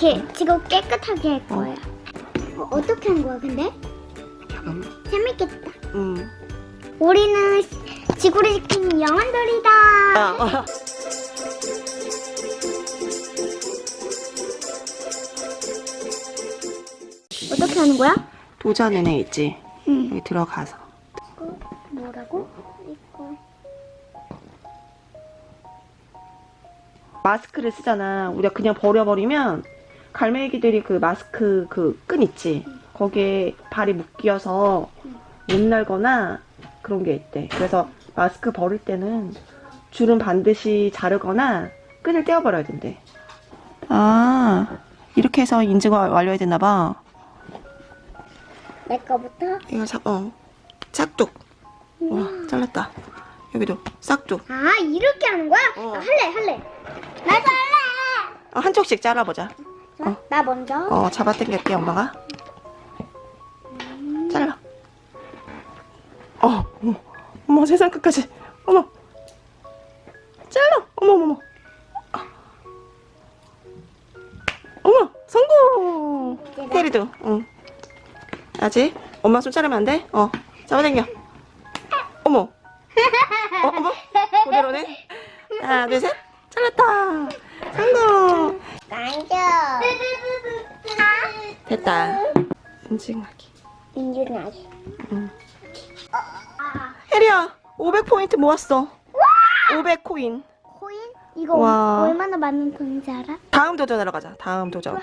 이렇게 지금 깨끗하게 할 거야. 어, 어 떻게 한 거야, 근데? 잠깐만. 재밌겠다. 음. 우리는 시- 지구를 지키는 영혼들이다. 아, 아. 어떻게 하는 거야? 애 있지? 응. 여기 들어가서. 뭐라고? 이거. 마스크를 쓰잖아. 우리가 그냥 버려버리면 갈매기들이 그 마스크 그 끈 있지? 거기에 발이 묶여서 못 날거나 그런 게 있대. 그래서 마스크 버릴 때는 줄은 반드시 자르거나 끈을 떼어버려야 된대. 아, 이렇게 해서 인증을 완료해야 되나봐. 내 거부터? 이거 잡, 어. 싹둑. 와, 잘랐다. 여기도 싹둑. 아, 이렇게 하는 거야? 어. 아, 할래, 할래. 나도 할래. 어, 한쪽씩 잘라보자. 자, 나 먼저. 어, 잡아 당길게, 엄마가. 잘라. 어, 어머, 어머, 세상 끝까지. 어머. 잘라. 어머, 어머, 어머. 아. 어머, 성공. 테리도, 응. 아직? 엄마 손 자르면 안 돼? 어, 잡아 당겨. 어머. 어, 어머. 그대로네. 하나, 둘, 셋. 잘랐다. 성공. 만져. 됐다. 인증하기. 인증하기. 혜리야, 500포인트 모았어. 500코인. 코인? 이거 와. 얼마나 많은 돈인지 알아? 다음 도전하러 가자. 다음 도전.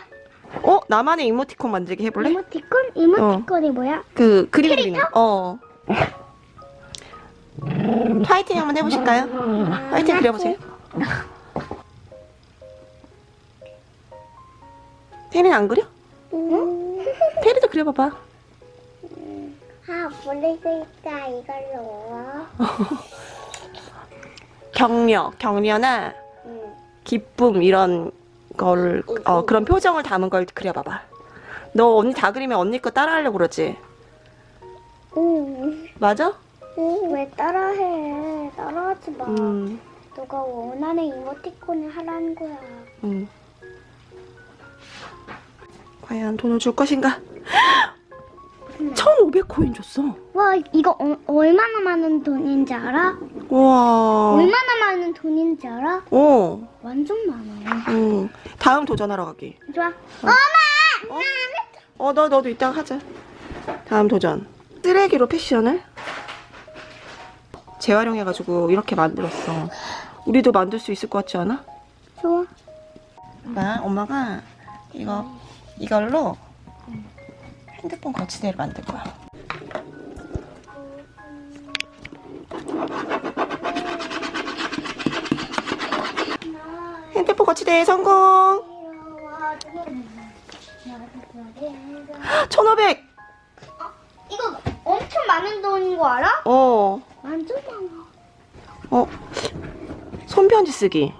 어? 나만의 이모티콘 만들기 해볼래? 이모티콘? 이모티콘이 뭐야? 그 그림 그리는 거. 어. 화이팅 한번 해보실까요? 화이팅 그려보세요. 테리는 안 그려? 응? 테리도 그려봐봐. 아, 모르겠다. 이걸로. 격려, 격려나 응. 기쁨 이런 걸, 어, 그런 표정을 담은 걸 그려봐봐. 너 언니 다 그리면 언니 거 따라하려고 그러지? 응. 맞아? 응. 왜 따라해? 따라하지 마. 음, 너가 원하는 이모티콘을 하라는 거야. 음. 과연 돈을 줄 것인가? 1,500코인 줬어. 와, 이거 어- 얼마나 많은 돈인지 알아? 우와. 얼마나 많은 돈인지 알아? 어, 완전 많아. 음. 다음 도전하러 가기. 좋아. 어, 너, 너도 이따 하자. 다음 도전. 쓰레기로 패션을 재활용해가지고 이렇게 만들었어. 우리도 만들 수 있을 것 같지 않아? 좋아. 엄마, 엄마가 이거, 이걸로 핸드폰 거치대를 만들 거야. 핸드폰 거치대 성공! 1,500! 이거 엄청 많은 돈인 거 알아? 어, 완전 많아. 어. 손편지 쓰기.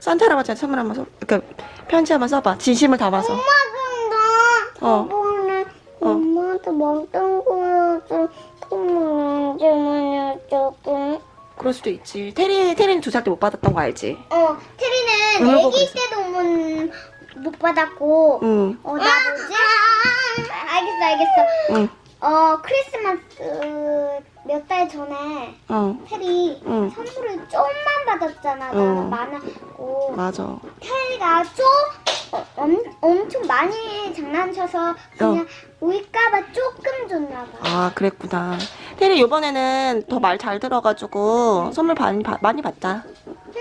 산타 할아버지한테 선물 한번 써, 그러니까 편지 한번 써봐. 진심을 담아서. 엄마 어. 저번에 어. 엄마한테 멍땅 보여줘 그만 조금 그럴 수도 있지. 테리, 테리는 두 살 때 못 받았던 거 알지? 어 테리는 애기. 때도 못, 못 받았고 응, 어 나 뭐지? 알겠어 알겠어 응, 어 크리스마스 몇 달 전에 어, 테리 응. 선물을 좀만 받았잖아 나는 어. 많았고 맞아. 테리가 좀 어, 엄, 엄청 많이 장난쳐서 그냥 울까봐 조금 줬나 봐. 아, 그랬구나. 테리 이번에는 더 말 잘 들어가지고 선물 많이, 받- 많이 받자.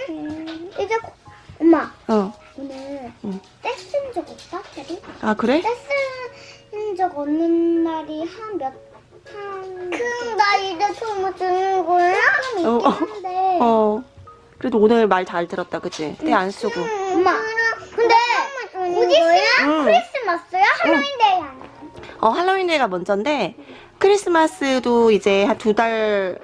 음, 이제 고- 엄마 어. 오늘 응. 떼쓴 적 없어 테리? 아, 그래? 떼쓴 적 없는 날이 한 몇 한. 그럼 나 이제 선물 주는 거야? 조금 어, 있긴 어. 한데. 어. 그래도 오늘 말 잘 들었다, 그치? 때안 쓰고. 엄마 근데 곧 있으면 응. 크리스마스야? 할로윈데이 아니야? 어, 할로윈데이가 먼저인데, 크리스마스도 이제 한 두 달,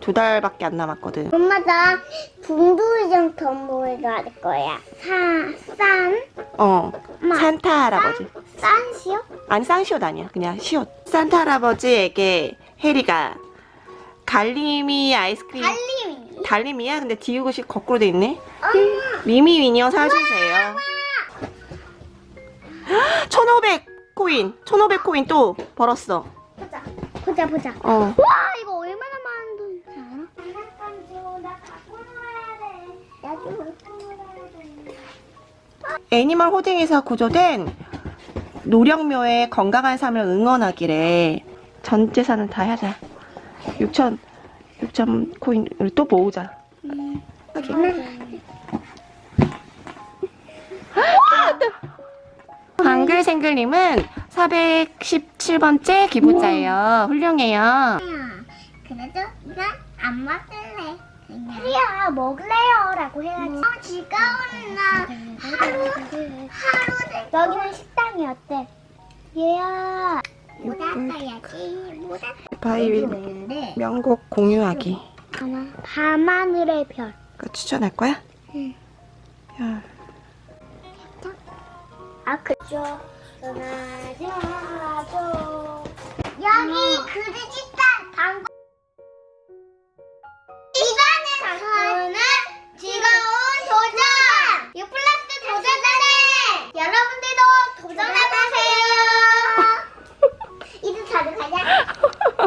두 달밖에 안 남았거든. 엄마 나 분부의장 덤보이도 할 거야. 사, 산, 어. 엄마. 산타 할아버지. 산시요? 아니, 쌍시옷 아니야. 그냥 시옷. 산타 할아버지에게 해리가 갈리미 아이스크림. 달림이. 달림이야? 근데 디귿이 거꾸로 돼 있네. 엄마. 미미 미니어 사주세요. 1500 코인 1500 코인 또 벌었어 보자. 보자 보자. 어 와 이거 얼마나 많은 돈인지 알아? animal hoarding에서 구조된 노령묘의 건강한 삶을 응원하기래 전 재산을 다돼 6천 6천 코인을 또 모으자 여기 방 글생글님은 417번째 기부자예요 훌륭해요 그래도 난안 먹을래. 프리야 먹을래요 라고 해야지. 어, 즐거운 날 하루 하루 여기는 식당이 어때? 얘야. 못 아파야지. 못 바이 아파는데. 명곡 공유하기 하나 밤하늘의 별. 그거 추천할 거야? 응. 야, 아 그죠. 여기 그리지단 방법. 이번에 저는 즐거운 도전. 유플러스 도전하네. 여러분들도 도전해보세요. 이제 자주 가자.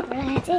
뭐라 해야지?